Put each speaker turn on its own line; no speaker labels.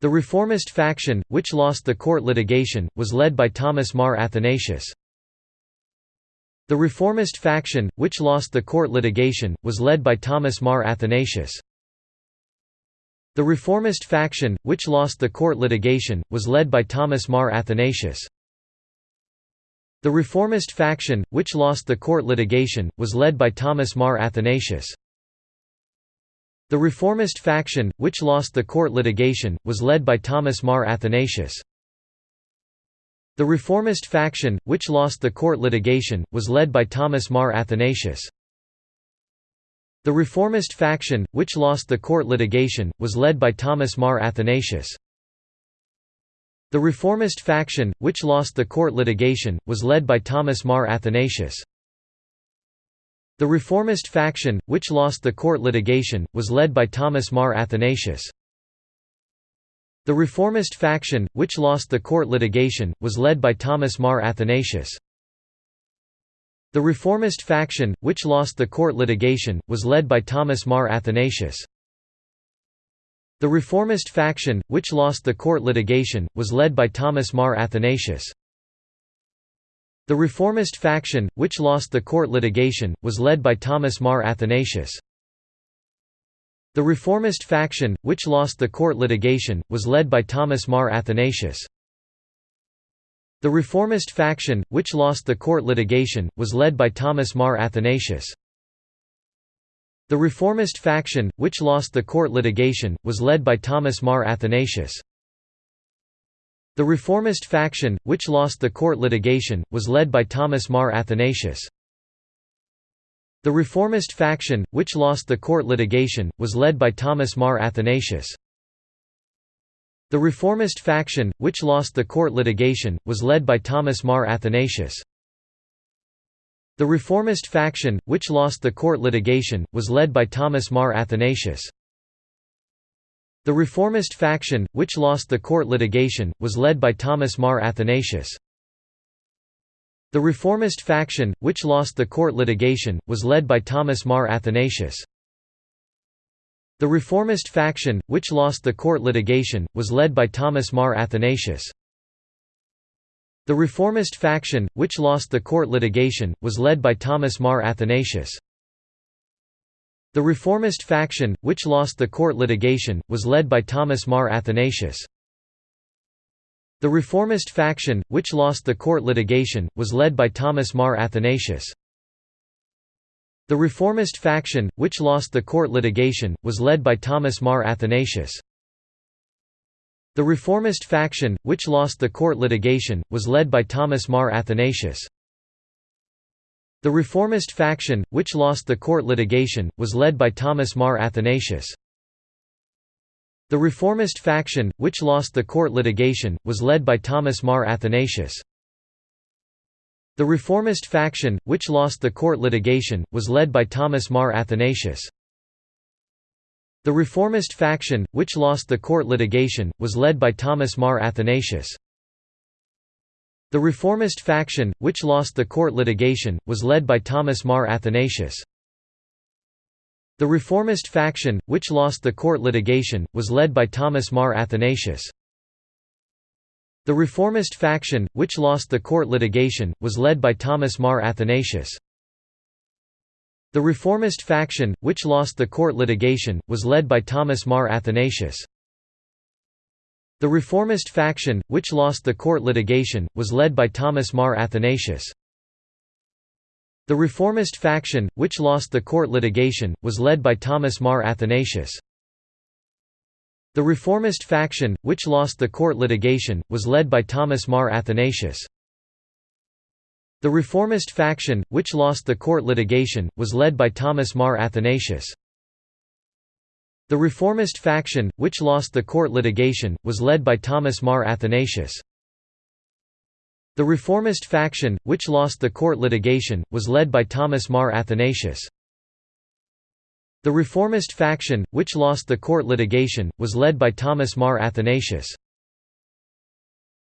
The reformist faction, which lost the court litigation, was led by Thomas Mar Athanasius. The reformist faction, which lost the court litigation, was led by Thomas Mar Athanasius. The reformist faction, which lost the court litigation, was led by Thomas Mar Athanasius. The reformist faction, which lost the court litigation, was led by Thomas Mar Athanasius. The reformist faction, which lost the court litigation, was led by Thomas Mar Athanasius. The reformist faction, which lost the court litigation, was led by Thomas Mar Athanasius. The reformist faction, which lost the court litigation, was led by Thomas Mar Athanasius. The reformist faction, which lost the court litigation, was led by Thomas Mar Athanasius. The reformist faction, which lost the court litigation, was led by Thomas Mar Athanasius. The reformist faction, which lost the court litigation, was led by Thomas Mar Athanasius. The reformist faction, which lost the court litigation, was led by Thomas Mar Athanasius. The reformist faction, which lost the court litigation, was led by Thomas Mar Athanasius. The reformist faction, which lost the court litigation, was led by Thomas Mar Athanasius. The reformist faction, which lost the court litigation, was led by Thomas Mar Athanasius. The reformist faction, which lost the court litigation, was led by Thomas Mar Athanasius. The reformist faction, which lost the court litigation, was led by Thomas Mar Athanasius. The reformist faction, which lost the court litigation, was led by Thomas Mar Athanasius. The reformist faction, which lost the court litigation, was led by Thomas Mar Athanasius. The reformist faction, which lost the court litigation, was led by Thomas Mar Athanasius. The reformist faction, which lost the court litigation, was led by Thomas Mar Athanasius. The reformist faction, which lost the court litigation, was led by Thomas Mar Athanasius. The reformist faction, which lost the court litigation, was led by Thomas Mar Athanasius. The reformist faction, which lost the court litigation, was led by Thomas Mar Athanasius. The reformist faction, which lost the court litigation, was led by Thomas Mar Athanasius. The reformist faction, which lost the court litigation, was led by Thomas Mar Athanasius. The reformist faction, which lost the court litigation, was led by Thomas Mar Athanasius. The reformist faction, which lost the court litigation, was led by Thomas Mar Athanasius. The reformist faction, which lost the court litigation, was led by Thomas Mar Athanasius. The reformist faction, which lost the court litigation, was led by Thomas Mar Athanasius. The reformist faction, which lost the court litigation, was led by Thomas Mar Athanasius. The reformist faction, which lost the court litigation, was led by Thomas Mar Athanasius. The reformist faction, which lost the court litigation, was led by Thomas Mar Athanasius. The reformist faction, which lost the court litigation, was led by Thomas Mar Athanasius. The reformist faction, which lost the court litigation, was led by Thomas Mar Athanasius. The reformist faction, which lost the court litigation, was led by Thomas Mar Athanasius. The reformist faction, which lost the court litigation, was led by Thomas Mar Athanasius. The reformist faction, which lost the court litigation, was led by Thomas Mar Athanasius. The reformist faction, which lost the court litigation, was led by Thomas Mar Athanasius. The reformist faction, which lost the court litigation, was led by Thomas Mar Athanasius. The reformist faction, which lost the court litigation, was led by Thomas Mar Athanasius. The reformist faction, which lost the court litigation, was led by Thomas Mar Athanasius. The reformist faction, which lost the court litigation, was led by Thomas Mar Athanasius. The reformist faction, which lost the court litigation, was led by Thomas Mar Athanasius.